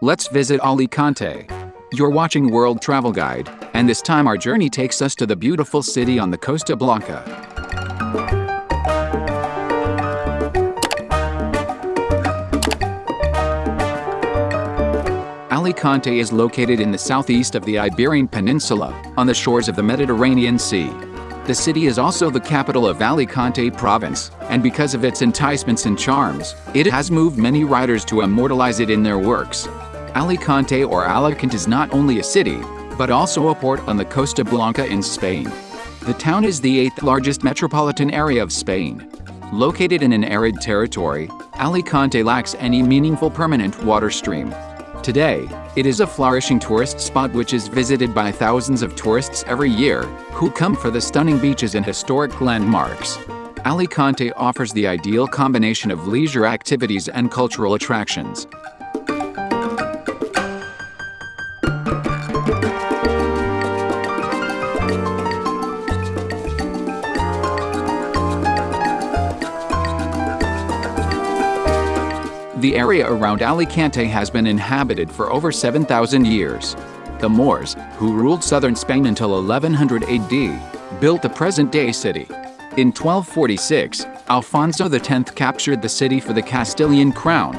Let's visit Alicante. You're watching World Travel Guide, and this time our journey takes us to the beautiful city on the Costa Blanca. Alicante is located in the southeast of the Iberian Peninsula, on the shores of the Mediterranean Sea. The city is also the capital of Alicante province, and because of its enticements and charms, it has moved many writers to immortalize it in their works. Alicante or Alacant is not only a city, but also a port on the Costa Blanca in Spain. The town is the eighth largest metropolitan area of Spain. Located in an arid territory, Alicante lacks any meaningful permanent water stream. Today, it is a flourishing tourist spot which is visited by thousands of tourists every year who come for the stunning beaches and historic landmarks. Alicante offers the ideal combination of leisure activities and cultural attractions. The area around Alicante has been inhabited for over 7,000 years. The Moors, who ruled southern Spain until 1100 AD, built the present-day city. In 1246, Alfonso X captured the city for the Castilian crown.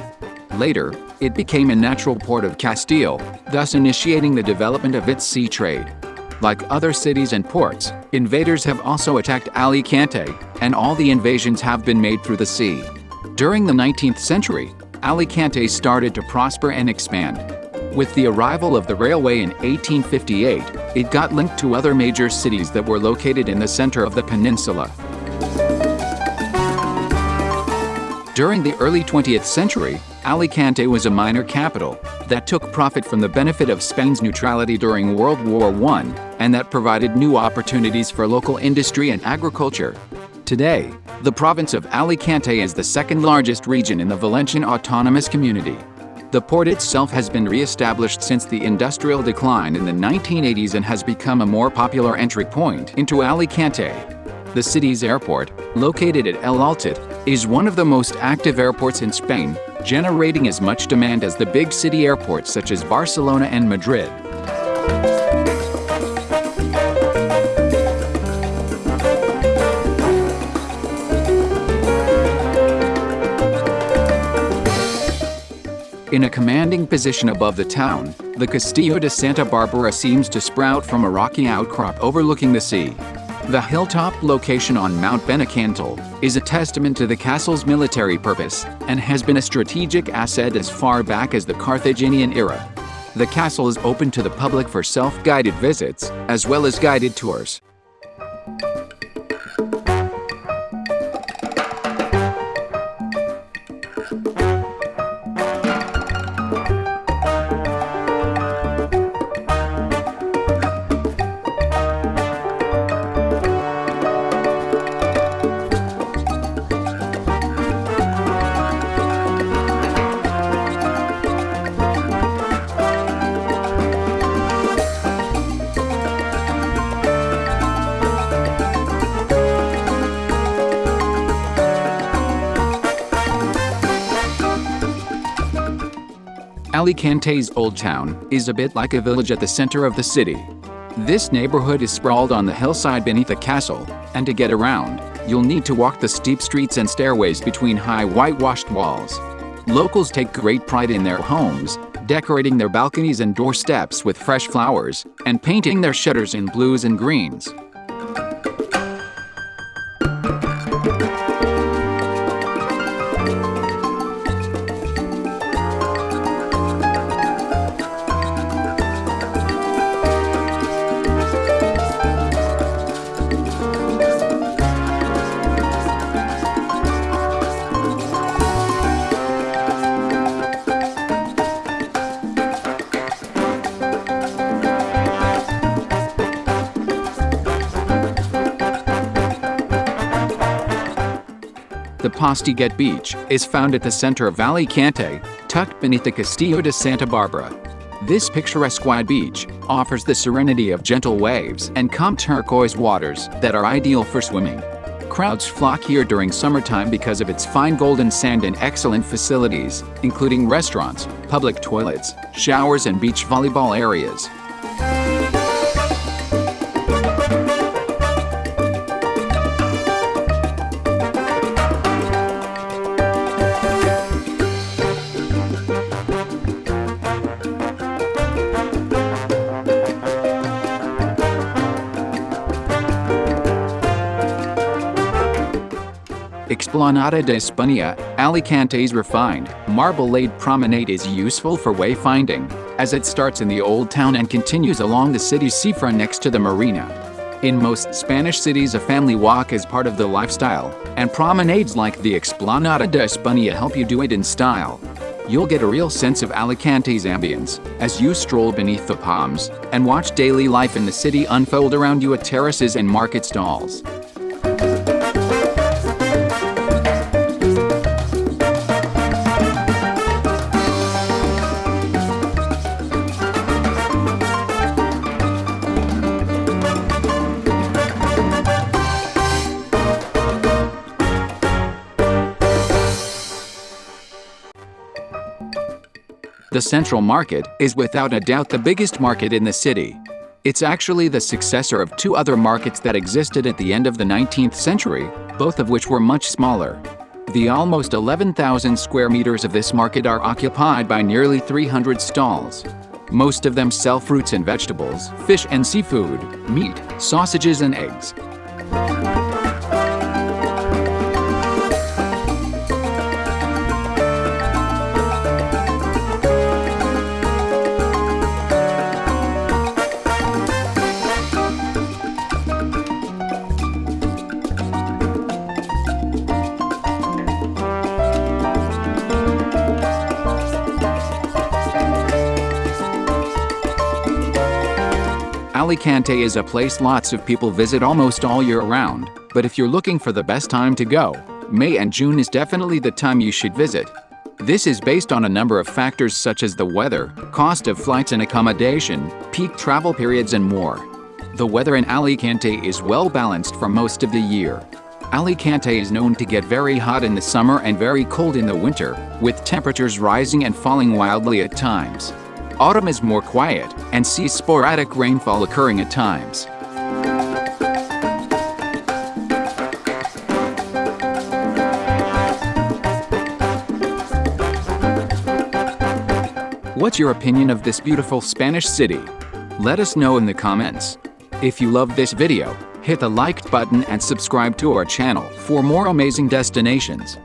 Later, it became a natural port of Castile, thus initiating the development of its sea trade. Like other cities and ports, invaders have also attacked Alicante, and all the invasions have been made through the sea. During the 19th century, Alicante started to prosper and expand. With the arrival of the railway in 1858, it got linked to other major cities that were located in the center of the peninsula. During the early 20th century, Alicante was a minor capital that took profit from the benefit of Spain's neutrality during World War I and that provided new opportunities for local industry and agriculture. Today, the province of Alicante is the second largest region in the Valencian Autonomous Community. The port itself has been re-established since the industrial decline in the 1980s and has become a more popular entry point into Alicante. The city's airport, located at El Altet, is one of the most active airports in Spain, generating as much demand as the big city airports such as Barcelona and Madrid. In a commanding position above the town, the Castillo de Santa Barbara seems to sprout from a rocky outcrop overlooking the sea. The hilltop location on Mount Benacantil is a testament to the castle's military purpose and has been a strategic asset as far back as the Carthaginian era. The castle is open to the public for self-guided visits, as well as guided tours. Alicante's Old Town is a bit like a village at the center of the city. This neighborhood is sprawled on the hillside beneath the castle, and to get around, you'll need to walk the steep streets and stairways between high whitewashed walls. Locals take great pride in their homes, decorating their balconies and doorsteps with fresh flowers, and painting their shutters in blues and greens. The Postiguet Beach is found at the center of Alicante, tucked beneath the Castillo de Santa Barbara. This picturesque wide beach offers the serenity of gentle waves and calm turquoise waters that are ideal for swimming. Crowds flock here during summertime because of its fine golden sand and excellent facilities, including restaurants, public toilets, showers and beach volleyball areas. Explanada de España, Alicante's refined, marble-laid promenade is useful for wayfinding, as it starts in the Old Town and continues along the city's seafront next to the marina. In most Spanish cities a family walk is part of the lifestyle, and promenades like the Explanada de España help you do it in style. You'll get a real sense of Alicante's ambience as you stroll beneath the palms and watch daily life in the city unfold around you at terraces and market stalls. The Central Market is without a doubt the biggest market in the city. It's actually the successor of two other markets that existed at the end of the 19th century, both of which were much smaller. The almost 11,000 square meters of this market are occupied by nearly 300 stalls. Most of them sell fruits and vegetables, fish and seafood, meat, sausages and eggs. Alicante is a place lots of people visit almost all year round, but if you're looking for the best time to go, May and June is definitely the time you should visit. This is based on a number of factors such as the weather, cost of flights and accommodation, peak travel periods and more. The weather in Alicante is well balanced for most of the year. Alicante is known to get very hot in the summer and very cold in the winter, with temperatures rising and falling wildly at times. Autumn is more quiet and sees sporadic rainfall occurring at times. What's your opinion of this beautiful Spanish city? Let us know in the comments. If you love this video, hit the like button and subscribe to our channel for more amazing destinations.